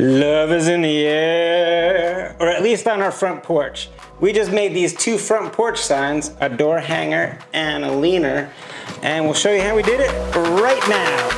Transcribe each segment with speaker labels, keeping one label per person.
Speaker 1: Love is in the air, or at least on our front porch. We just made these two front porch signs, a door hanger and a leaner, and we'll show you how we did it right now.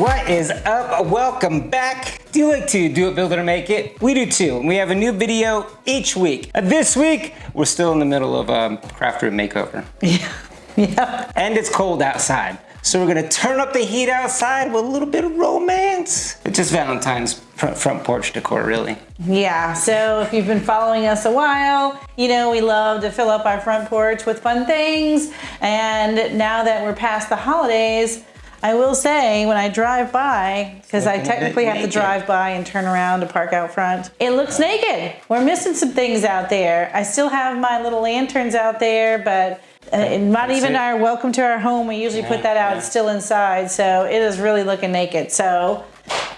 Speaker 1: What is up? Welcome back. Do you like to do it, build it, or make it? We do too. We have a new video each week. Uh, this week, we're still in the middle of um, craft room makeover.
Speaker 2: Yeah. yeah.
Speaker 1: And it's cold outside. So we're gonna turn up the heat outside with a little bit of romance. It's just Valentine's front porch decor, really.
Speaker 2: Yeah, so if you've been following us a while, you know we love to fill up our front porch with fun things. And now that we're past the holidays, I will say when I drive by, because I technically have to drive by and turn around to park out front, it looks naked. We're missing some things out there. I still have my little lanterns out there, but uh, not That's even it. our welcome to our home. We usually yeah, put that out. Yeah. It's still inside. So it is really looking naked. So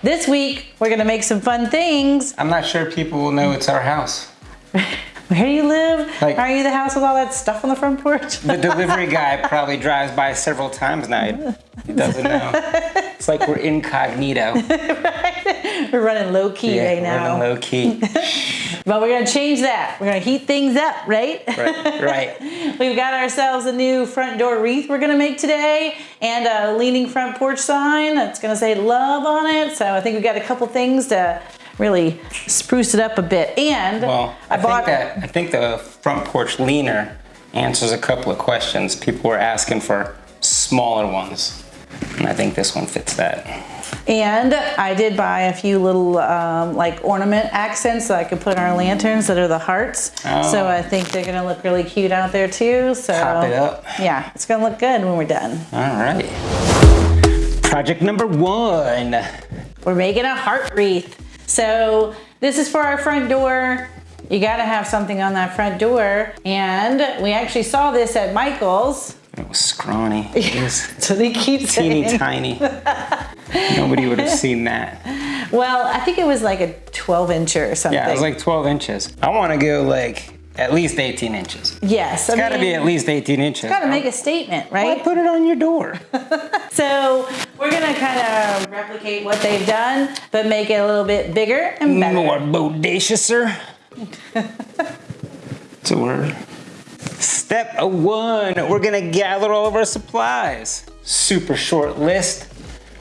Speaker 2: this week we're going to make some fun things.
Speaker 1: I'm not sure people will know it's our house.
Speaker 2: Where do you live? Like, Are you the house with all that stuff on the front porch?
Speaker 1: the delivery guy probably drives by several times now. He doesn't know. It's like we're incognito.
Speaker 2: right? We're running low key yeah, right now.
Speaker 1: Running low key.
Speaker 2: but we're gonna change that. We're gonna heat things up, right?
Speaker 1: Right. Right.
Speaker 2: We've got ourselves a new front door wreath we're gonna make today, and a leaning front porch sign that's gonna say love on it. So I think we've got a couple things to really spruce it up a bit. And
Speaker 1: well, I, I bought. Think that, I think the front porch leaner answers a couple of questions. People were asking for smaller ones, and I think this one fits that.
Speaker 2: And I did buy a few little um, like ornament accents that I could put on our lanterns that are the hearts. Oh. So I think they're gonna look really cute out there too. So
Speaker 1: Pop it up.
Speaker 2: Yeah, it's gonna look good when we're done.
Speaker 1: All right. Project number one.
Speaker 2: We're making a heart wreath. So this is for our front door. You gotta have something on that front door. And we actually saw this at Michael's.
Speaker 1: It was scrawny.
Speaker 2: so they keep
Speaker 1: teeny saying. tiny. Nobody would have seen that.
Speaker 2: Well, I think it was like a 12 inch or something.
Speaker 1: Yeah, it was like 12 inches. I want to go like at least 18 inches.
Speaker 2: Yes.
Speaker 1: It's got to be at least 18 inches.
Speaker 2: Got to make a statement, right?
Speaker 1: Why put it on your door?
Speaker 2: so we're going to kind of replicate what they've done, but make it a little bit bigger and better.
Speaker 1: More bodacious, sir. it's a word. Step one, we're going to gather all of our supplies. Super short list,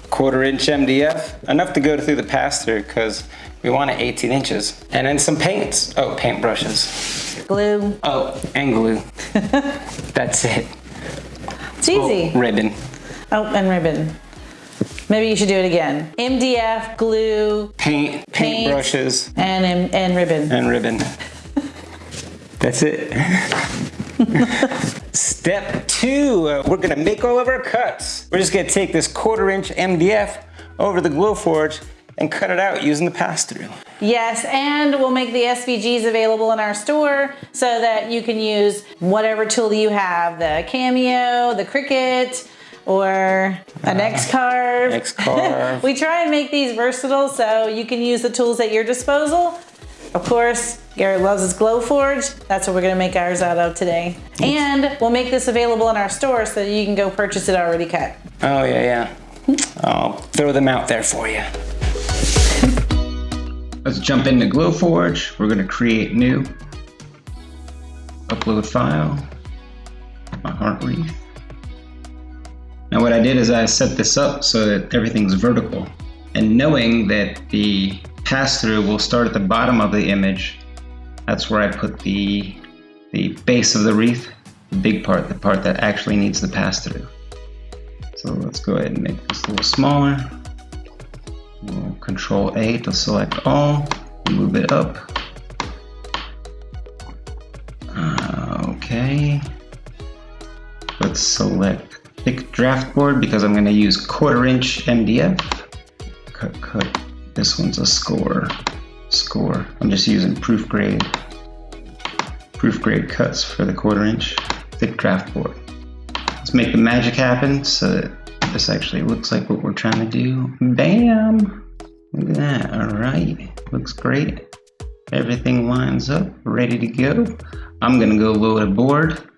Speaker 1: quarter inch MDF, enough to go through the pass-through because we want it 18 inches. And then some paints. Oh, paint brushes.
Speaker 2: Glue.
Speaker 1: Oh, and glue. That's it.
Speaker 2: It's easy.
Speaker 1: Oh, ribbon.
Speaker 2: Oh, and ribbon. Maybe you should do it again. MDF, glue,
Speaker 1: paint, paint, paint brushes,
Speaker 2: and and ribbon.
Speaker 1: And ribbon. That's it. Step two, uh, we're gonna make all of our cuts. We're just gonna take this quarter inch MDF over the Glowforge and cut it out using the pass-through.
Speaker 2: Yes, and we'll make the SVGs available in our store so that you can use whatever tool you have, the Cameo, the Cricut, or an uh, X-Carve.
Speaker 1: X-Carve.
Speaker 2: we try and make these versatile so you can use the tools at your disposal. Of course, Garrett loves his Glowforge. That's what we're gonna make ours out of today. And we'll make this available in our store so that you can go purchase it already cut.
Speaker 1: Oh, yeah, yeah. I'll throw them out there for you. Let's jump into Glowforge. We're gonna create new. Upload file, my heart wreath. Now what I did is I set this up so that everything's vertical. And knowing that the pass-through will start at the bottom of the image, that's where I put the, the base of the wreath, the big part, the part that actually needs the pass-through. So let's go ahead and make this a little smaller. Control A to select all, move it up. Uh, okay. Let's select thick draft board because I'm going to use quarter inch MDF. Cut, cut. This one's a score. Score. I'm just using proof grade. Proof grade cuts for the quarter inch thick draft board. Let's make the magic happen so that this actually looks like what we're trying to do. Bam! Look at that, all right. Looks great. Everything lines up, ready to go. I'm gonna go load a board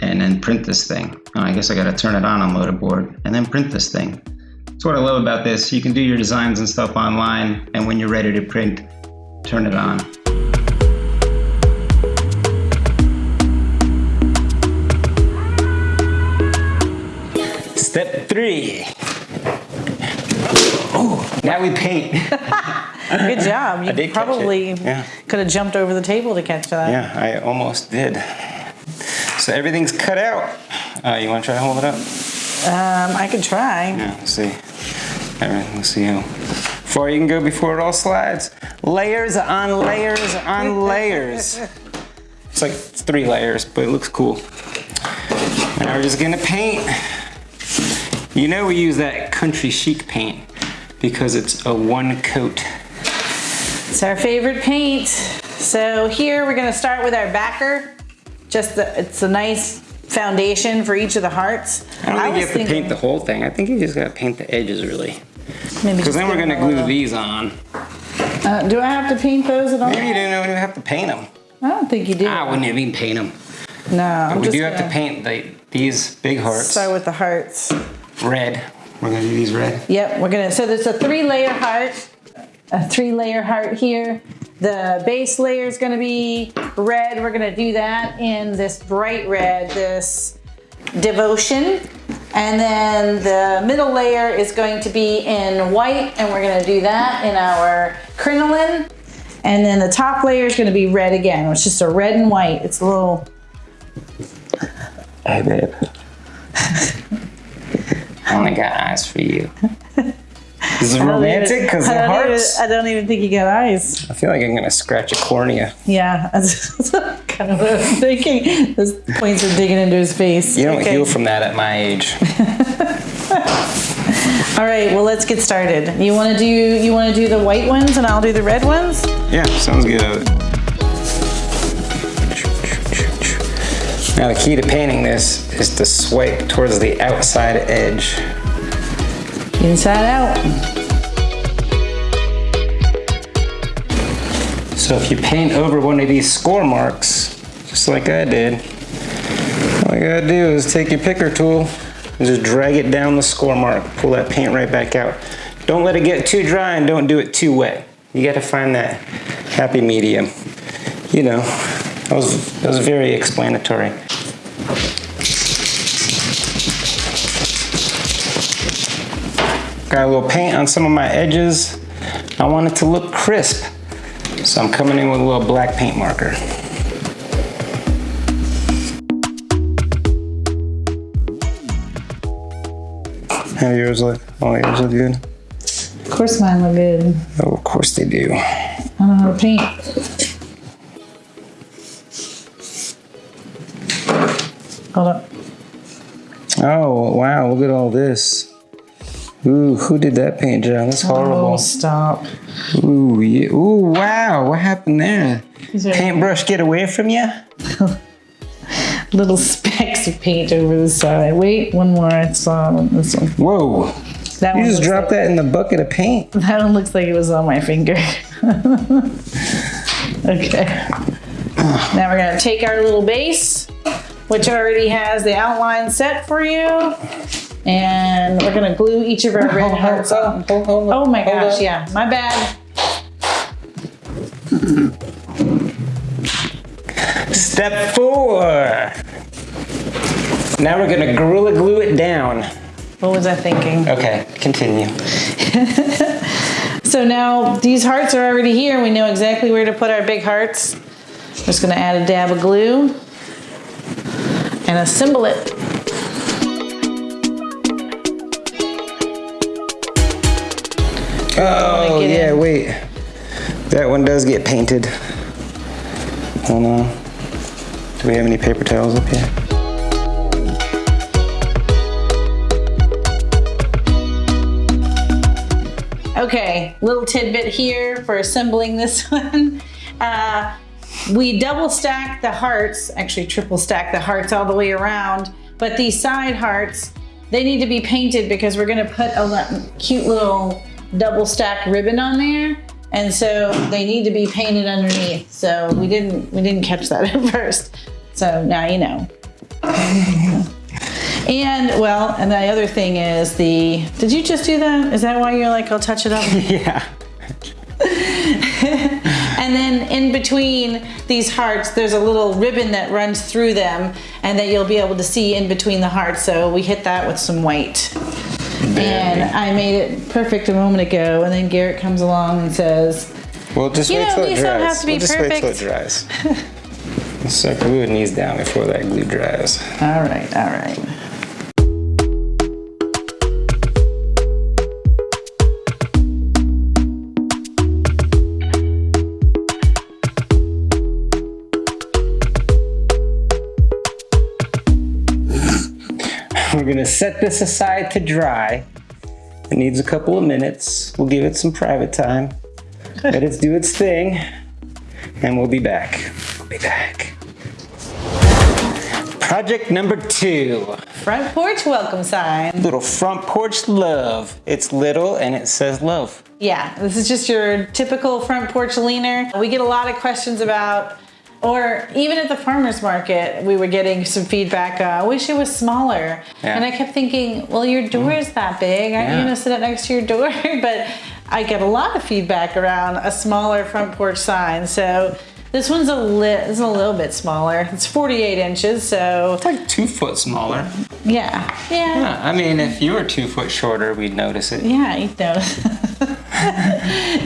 Speaker 1: and then print this thing. Oh, I guess I gotta turn it on and load a board and then print this thing. That's what I love about this. You can do your designs and stuff online, and when you're ready to print, turn it on. Step three. Oh, now we paint.
Speaker 2: Good job. You probably.
Speaker 1: Yeah.
Speaker 2: could have jumped over the table to catch that.
Speaker 1: Yeah, I almost did. So everything's cut out. Uh, you want to try to hold it up?
Speaker 2: Um, I could try.
Speaker 1: Yeah, let's see. All right, let's see how far you can go before it all slides. Layers on layers on layers. It's like three layers, but it looks cool. Now we're just gonna paint. You know we use that country chic paint because it's a one coat.
Speaker 2: It's our favorite paint. So here we're gonna start with our backer. Just the, it's a nice foundation for each of the hearts.
Speaker 1: I don't think
Speaker 2: was
Speaker 1: you have to paint the whole thing. I think you just gotta paint the edges really.
Speaker 2: maybe
Speaker 1: Because then we're gonna glue these on.
Speaker 2: Uh, do I have to paint those at all?
Speaker 1: Maybe you didn't even have to paint them.
Speaker 2: I don't think you do.
Speaker 1: I wouldn't even paint them.
Speaker 2: no, I'm
Speaker 1: we
Speaker 2: just
Speaker 1: do have to paint the, these big hearts
Speaker 2: Start with the hearts.
Speaker 1: Red. We're gonna do these red.
Speaker 2: Yep, we're gonna, so there's a three layer heart, a three layer heart here. The base layer is gonna be red. We're gonna do that in this bright red, this devotion. And then the middle layer is going to be in white and we're gonna do that in our crinoline. And then the top layer is gonna be red again. It's just a red and white. It's a little,
Speaker 1: Hey, babe. Oh I only got eyes for you. This is romantic because
Speaker 2: I
Speaker 1: the
Speaker 2: don't, even. I don't even think you got eyes.
Speaker 1: I feel like I'm gonna scratch a cornea.
Speaker 2: Yeah, that's kind of what I'm thinking. Those points are digging into his face.
Speaker 1: You don't
Speaker 2: Okay.
Speaker 1: heal from that at my age.
Speaker 2: All right, well let's get started. You want to do you want to do the white ones and I'll do the red ones?
Speaker 1: Yeah, sounds good. Now the key to painting this is to swipe towards the outside edge.
Speaker 2: Inside out.
Speaker 1: So if you paint over one of these score marks, just like I did, all you gotta do is take your picker tool and just drag it down the score mark, pull that paint right back out. Don't let it get too dry and don't do it too wet. You gotta find that happy medium. You know, that was, that was very explanatory. Got a little paint on some of my edges. I want it to look crisp. So I'm coming in with a little black paint marker. How yours look? Oh, yours look good?
Speaker 2: Of course mine look good.
Speaker 1: Oh, of course they do.
Speaker 2: I don't know how to paint. Hold up.
Speaker 1: Oh, wow, look at all this. Ooh, who did that paint job? That's
Speaker 2: Oh,
Speaker 1: horrible.
Speaker 2: stop.
Speaker 1: Ooh, yeah. Ooh, wow, what happened there? Paintbrush get away from you?
Speaker 2: little specks of paint over the side. Wait, one more. I saw on this one.
Speaker 1: Whoa,
Speaker 2: That
Speaker 1: you
Speaker 2: one
Speaker 1: just dropped that in the bucket of paint.
Speaker 2: That one looks like it was on my finger. okay. Now we're gonna take our little base, which already has the outline set for you. And we're gonna glue each of our red hearts on. Oh my gosh, yeah, my bad.
Speaker 1: Step four. Now we're gonna Gorilla Glue it down.
Speaker 2: What was I thinking?
Speaker 1: Okay, continue.
Speaker 2: So now these hearts are already here. We know exactly where to put our big hearts. Just gonna add a dab of glue and assemble it.
Speaker 1: Oh, yeah,
Speaker 2: in.
Speaker 1: wait. That one does get painted. Hold on. Do we have any paper towels up here?
Speaker 2: Okay, little tidbit here for assembling this one. Uh, we double stack the hearts, actually triple stack the hearts all the way around, but these side hearts, they need to be painted because we're gonna put a cute little double stack ribbon on there. And so they need to be painted underneath. So we didn't, we didn't catch that at first. So now you know. And well, and the other thing is the, did you just do that? Is that why you're like, I'll touch it up?
Speaker 3: yeah.
Speaker 2: and then in between these hearts, there's a little ribbon that runs through them and that you'll be able to see in between the hearts. So we hit that with some white. And I made it perfect a moment ago. And then Garrett comes along and says,
Speaker 1: Well, just
Speaker 2: You
Speaker 1: wait
Speaker 2: know,
Speaker 1: till it dries.
Speaker 2: don't have to be
Speaker 1: we'll just wait till it
Speaker 2: perfect.
Speaker 1: dries. Let's start gluing these down before that glue dries.
Speaker 2: all right, all right.
Speaker 1: Gonna set this aside to dry. It needs a couple of minutes. We'll give it some private time. Let it do its thing. And we'll be back. We'll be back. Project number two.
Speaker 2: Front porch welcome sign.
Speaker 1: Little front porch love. It's little and it says love.
Speaker 2: Yeah, this is just your typical front porch leaner. We get a lot of questions about, or even at the farmer's market, we were getting some feedback, uh, I wish it was smaller.
Speaker 1: Yeah.
Speaker 2: And I kept thinking, well, your door is that big. Aren't you gonna sit it next to your door? but I get a lot of feedback around a smaller front porch sign. So this one's a, li- it's a little bit smaller. It's 48 inches, so
Speaker 1: It's like two foot smaller.
Speaker 2: yeah, yeah.
Speaker 1: Yeah, I mean, if you were two foot shorter, we'd notice it.
Speaker 2: Yeah, I know.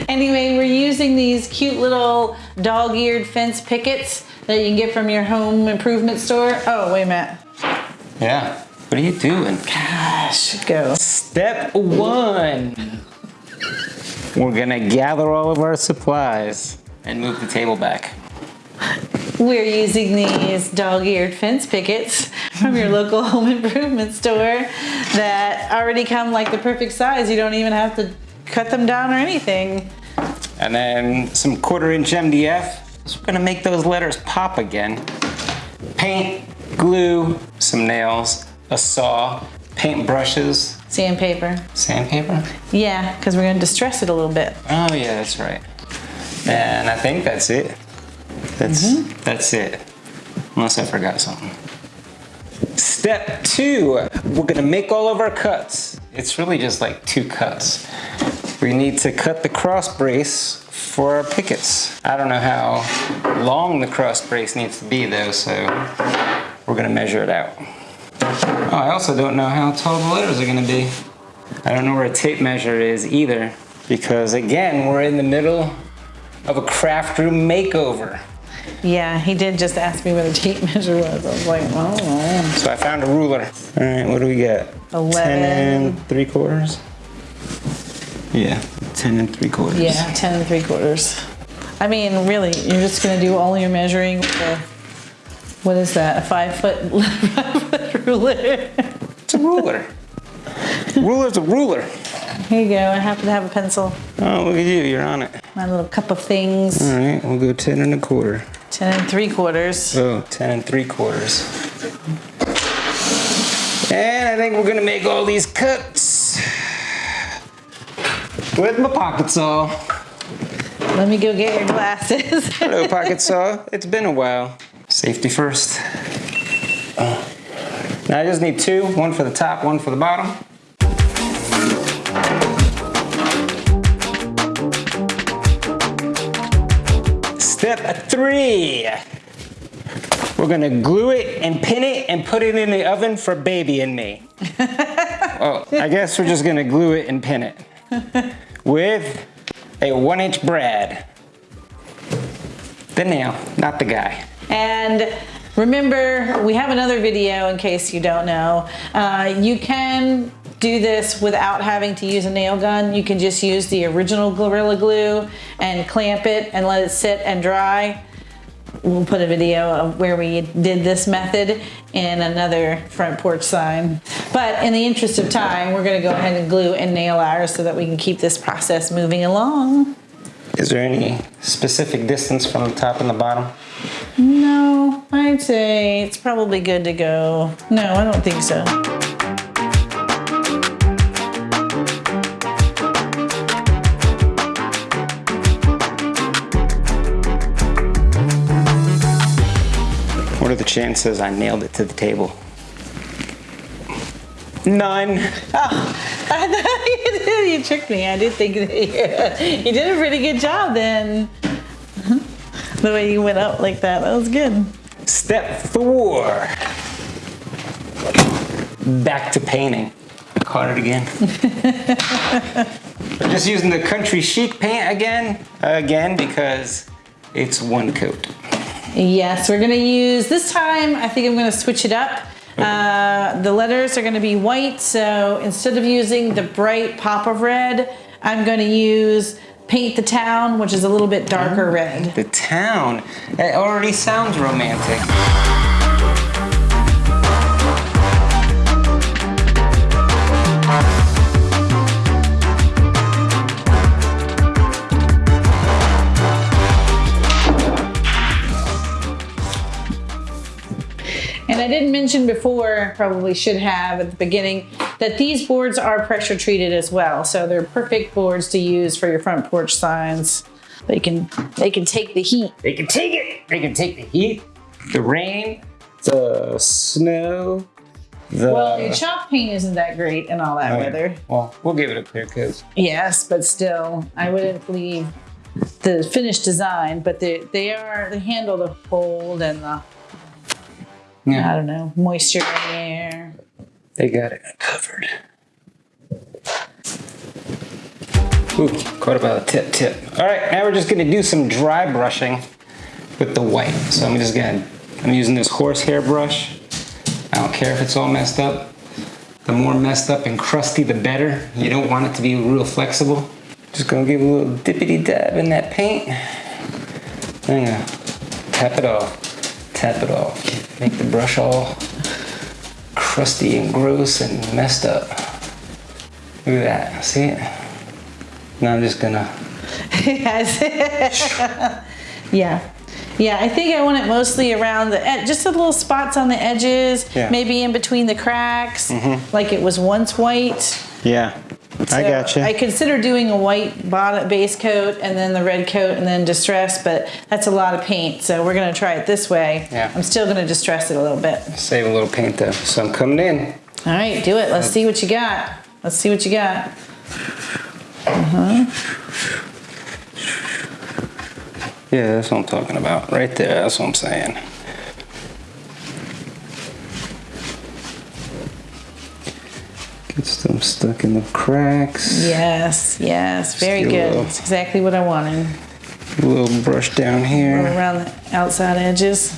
Speaker 2: anyway, we're using these cute little dog-eared fence pickets that you can get from your home improvement store. Oh, wait a minute.
Speaker 1: Yeah. What are you doing?
Speaker 2: Gosh, go.
Speaker 1: Step one. We're gonna gather all of our supplies and move the table back.
Speaker 2: We're using these dog-eared fence pickets from your local home improvement store that already come like the perfect size. You don't even have to cut them down or anything.
Speaker 1: And then some quarter inch MDF. So we're gonna make those letters pop again. Paint, glue, some nails, a saw, paint brushes,
Speaker 2: Sandpaper.
Speaker 1: sandpaper.
Speaker 2: Yeah, because we're going to distress it a little bit.
Speaker 1: Oh yeah, that's right. And I think that's it. That's that's it. Unless I forgot something. Step two, we're gonna make all of our cuts. It's really just like two cuts. We need to cut the cross brace for our pickets. I don't know how long the cross brace needs to be though, so we're gonna measure it out. Oh, I also don't know how tall the letters are gonna be. I don't know where a tape measure is either, because again, we're in the middle of a craft room makeover.
Speaker 2: Yeah, he did just ask me what a tape measure was. I was like, oh,
Speaker 1: So I found a ruler. All right, what do we got?
Speaker 2: 11.
Speaker 1: 10 and 3 quarters? Yeah, 10 and 3 quarters.
Speaker 2: yeah, 10 and 3 quarters. I mean, really, you're just gonna do all your measuring with a, what is that, a five foot, five foot ruler?
Speaker 1: It's a ruler. Ruler's a ruler.
Speaker 2: Here you go, I happen to have a pencil,
Speaker 1: Oh, look at you, you're on it.
Speaker 2: my little cup of things,
Speaker 1: All right, we'll go 10 and a quarter.
Speaker 2: 10 and 3 quarters.
Speaker 1: Oh, 10 and 3 quarters. And I think we're gonna make all these cuts with my pocket saw.
Speaker 2: Let me go get your glasses.
Speaker 1: Hello, pocket saw. It's been a while. Safety first. Uh, Now I just need two, one for the top, one for the bottom. Step three. We're gonna glue it and pin it and put it in the oven for baby and me. oh, I guess we're just gonna glue it and pin it with a one inch brad. The nail, not the guy.
Speaker 2: And remember, we have another video in case you don't know. Uh, you can do this without having to use a nail gun. You can just use the original Gorilla Glue and clamp it and let it sit and dry. We'll put a video of where we did this method in another front porch sign. But in the interest of time, we're gonna go ahead and glue and nail ours so that we can keep this process moving along.
Speaker 1: Is there any specific distance from the top and the bottom?
Speaker 2: No, I'd say it's probably good to go. No, I don't think so.
Speaker 1: Chances I nailed it to the table? None.
Speaker 2: Oh, I thought you tricked me. I did think that you, you did a pretty good job then. The way you went up like that, that was good.
Speaker 1: Step four. Back to painting. I caught it again. Just using the country chic paint again, again because it's one coat.
Speaker 2: Yes, we're gonna use, this time, I think I'm gonna switch it up. Uh, the letters are gonna be white, so instead of using the bright pop of red, I'm gonna use Paint the Town, which is a little bit darker red.
Speaker 1: The town. It already sounds romantic.
Speaker 2: And I didn't mention before, probably should have at the beginning, that these boards are pressure treated as well. So they're perfect boards to use for your front porch signs. They can they can take the heat.
Speaker 1: They can take it. They can take the heat, the rain, the snow, the.
Speaker 2: Well, your chalk paint isn't that great in all that
Speaker 1: Oh, yeah.
Speaker 2: weather.
Speaker 1: Well, we'll give it a clear coat.
Speaker 2: Yes, but still, I wouldn't leave the finished design. But they they are they handle the cold and the I don't know moisture in the air.
Speaker 1: they got it covered. Ooh, caught about a tip tip. All right, now we're just gonna do some dry brushing with the white. So I'm just gonna, I'm using this horsehair brush. I don't care if it's all messed up. The more messed up and crusty, the better. You don't want it to be real flexible. Just gonna give a little dippity dab in that paint. I'm gonna tap it off, tap it off. Make the brush all crusty and gross and messed up. Look at that, see it? Now I'm just gonna,
Speaker 2: Yes. yeah. Yeah, I think I want it mostly around the ed- just the little spots on the edges,
Speaker 1: Yeah.
Speaker 2: maybe in between the cracks, mm-hmm. like it was once white.
Speaker 1: yeah, I
Speaker 2: So
Speaker 1: gotcha.
Speaker 2: I consider doing a white bottom base coat and then the red coat and then distress, but that's a lot of paint. So we're gonna try it this way.
Speaker 1: Yeah.
Speaker 2: I'm still gonna distress it a little bit.
Speaker 1: Save a little paint though. So I'm coming in.
Speaker 2: All right, do it. Let's see what you got. Let's see what you got. Uh huh.
Speaker 1: Yeah, that's what I'm talking about. Right there, that's what I'm saying. Get some stuck in the cracks.
Speaker 2: Yes, yes, very
Speaker 1: Still
Speaker 2: good.
Speaker 1: low.
Speaker 2: That's exactly what I wanted.
Speaker 1: A little brush down here.
Speaker 2: Go around the outside edges.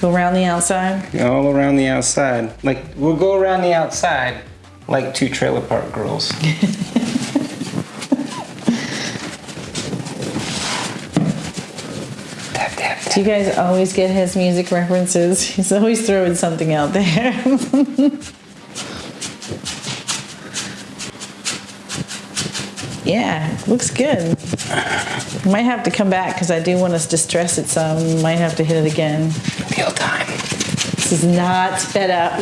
Speaker 2: Go around the outside.
Speaker 1: All around the outside. Like, we'll go around the outside like two trailer park girls. tap, tap, tap.
Speaker 2: Do you guys always get his music references? He's always throwing something out there. yeah, looks good. Might have to come back because I do want to distress it some. Might have to hit it again.
Speaker 1: Meal time.
Speaker 2: This is not sped up.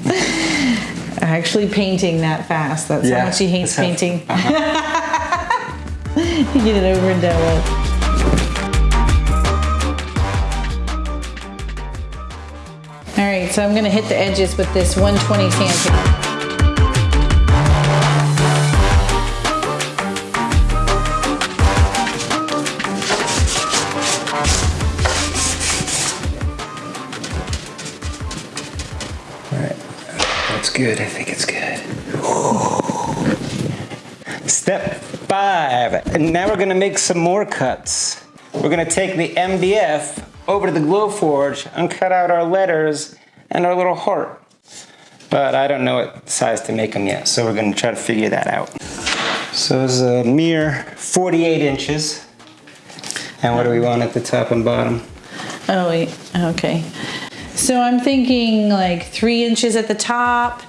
Speaker 2: Actually painting that fast. That's
Speaker 1: Yeah,
Speaker 2: how much he hates
Speaker 1: that's how-
Speaker 2: painting. Uh-huh. you get it over and done with. All right, so I'm gonna hit the edges with this 120 sandpaper.
Speaker 1: Good. I think it's good. Step five, and now we're gonna make some more cuts. We're gonna take the MDF over to the Glowforge and cut out our letters and our little heart. But I don't know what size to make them yet, so we're gonna try to figure that out. So it's a mere 48 inches. And what do we want at the top and bottom?
Speaker 2: Oh, wait, okay. So I'm thinking like three inches at the top,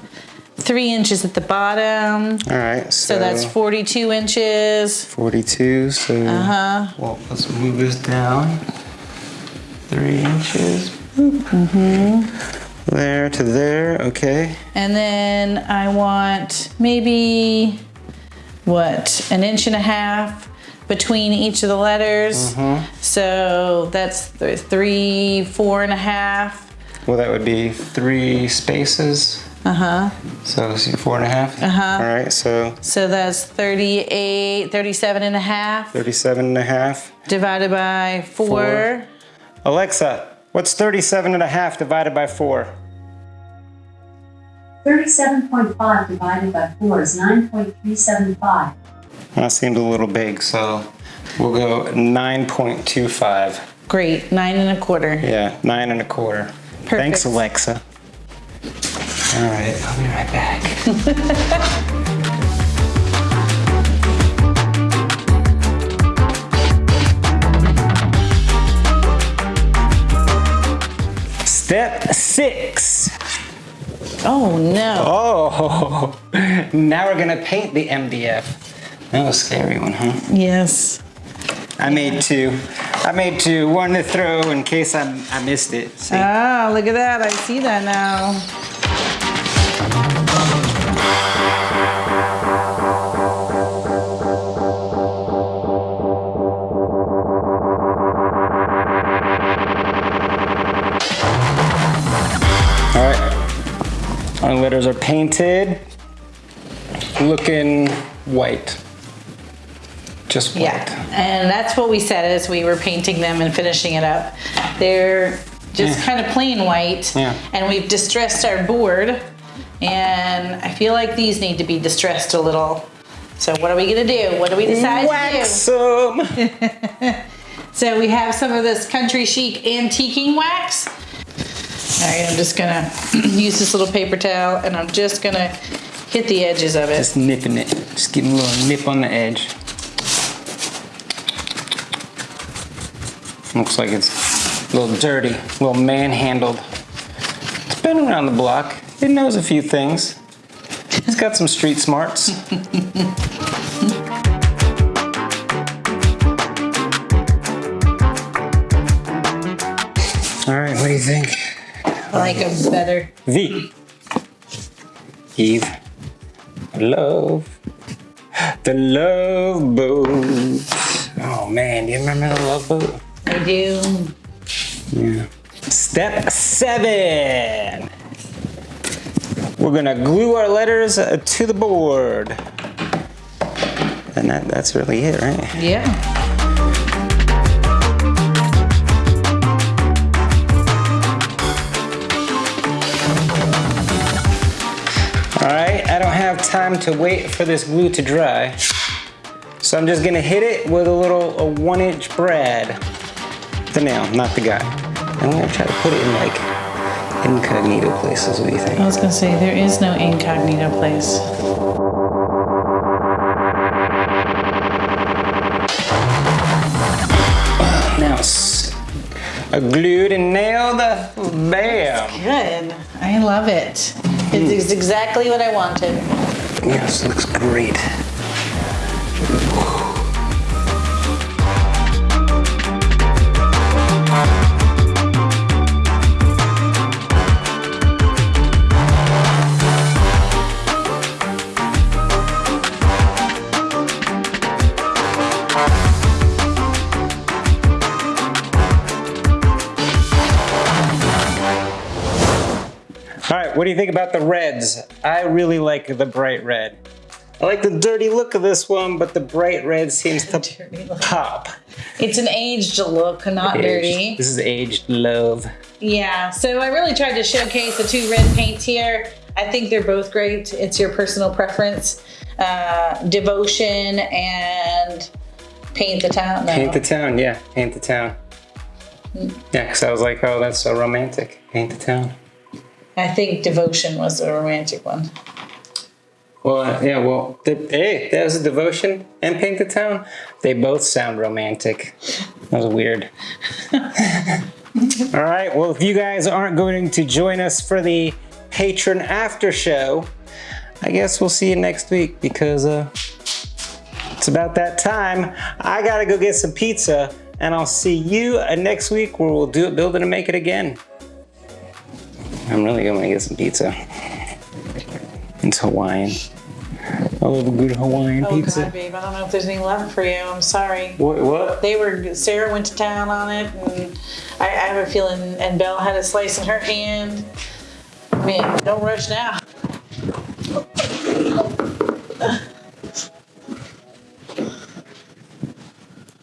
Speaker 2: three inches at the bottom.
Speaker 1: All right, so,
Speaker 2: So that's 42 inches.
Speaker 1: 42, so
Speaker 2: Uh-huh.
Speaker 1: well, let's move this down three inches. Mm-hmm. There to there, okay.
Speaker 2: And then I want maybe, what, an inch and a half between each of the letters. Mm-hmm. So that's th- three, four and a half.
Speaker 1: Well, that would be three spaces.
Speaker 2: Uh huh.
Speaker 1: So see, four and a half.
Speaker 2: Uh-huh.
Speaker 1: All right, so
Speaker 2: So that's 38, 37 and a half
Speaker 1: 37 and a half.
Speaker 2: divided by four.
Speaker 1: Four. Alexa, what's 37 and a half divided by four?
Speaker 4: 37.5 divided by 4 is 9.375.
Speaker 1: That seems a little big, so we'll go 9.25.
Speaker 2: Great, nine and a quarter.
Speaker 1: Yeah, nine and a quarter.
Speaker 2: Perfect.
Speaker 1: Thanks, Alexa. All right, I'll be right back. Step six.
Speaker 2: Oh no.
Speaker 1: Oh, now we're gonna paint the MDF. That was a scary one, huh?
Speaker 2: Yes.
Speaker 1: I made two. I made two. One to throw in case I, I missed it. See?
Speaker 2: Ah, look at that. I see that now.
Speaker 1: Our letters are painted, looking white. Just white.
Speaker 2: Yeah, and that's what we said as we were painting them and finishing it up. They're just
Speaker 1: Yeah.
Speaker 2: kind of plain white,
Speaker 1: Yeah.
Speaker 2: and we've distressed our board. And I feel like these need to be distressed a little. So what are we gonna do? What do we decide
Speaker 1: Wax
Speaker 2: to
Speaker 1: them.
Speaker 2: do? So we have some of this country chic antiquing wax. All right, I'm just gonna use this little paper towel, and I'm just gonna hit the edges of it.
Speaker 1: Just nipping it. Just give 'em a little nip on the edge. Looks like it's a little dirty, a little manhandled. It's been around the block. It knows a few things. It's got some street smarts. All right, what do you think?
Speaker 2: I like them better.
Speaker 1: V. Eve. Love. The love boat. Oh man, do you remember the love boat?
Speaker 2: I do.
Speaker 1: Yeah. Step seven. We're gonna glue our letters uh, to the board. And that, that's really it, right?
Speaker 2: Yeah.
Speaker 1: All right, I don't have time to wait for this glue to dry. So I'm just gonna hit it with a little a one inch brad. The nail, not the guy. I'm gonna try to put it in like incognito places. What do you think?
Speaker 2: I was gonna say there is no incognito place.
Speaker 1: Now it's glued and nailed. Bam.
Speaker 2: Good. I love it. It is exactly what I wanted.
Speaker 1: Yes, looks great. What do you think about the reds? I really like the bright red. I like the dirty look of this one, but the bright red seems to pop.
Speaker 2: It's an aged look, not dirty.
Speaker 1: This is aged love.
Speaker 2: Yeah, so I really tried to showcase the two red paints here. I think they're both great. It's your personal preference. Uh, devotion and paint the town. No.
Speaker 1: Paint the town, yeah, paint the town. Yeah, because I was like, oh, that's so romantic. Paint the town.
Speaker 2: I think devotion was the romantic one.
Speaker 1: Well, uh, yeah, well, the, hey, there's a devotion and paint the town. They both sound romantic. That was weird. All right, well, if you guys aren't going to join us for the Patreon after show, I guess we'll see you next week because uh, it's about that time. I gotta go get some pizza, and I'll see you uh, next week where we'll do it, build it, and make it again. I'm really gonna get some pizza. It's Hawaiian. I love a good Hawaiian
Speaker 2: oh,
Speaker 1: pizza.
Speaker 2: Oh God, babe, I don't know if there's any left for you. I'm sorry.
Speaker 1: What? What?
Speaker 2: They were. Sarah went to town on it, and I, I have a feeling. And Belle had a slice in her hand. Man, don't rush now.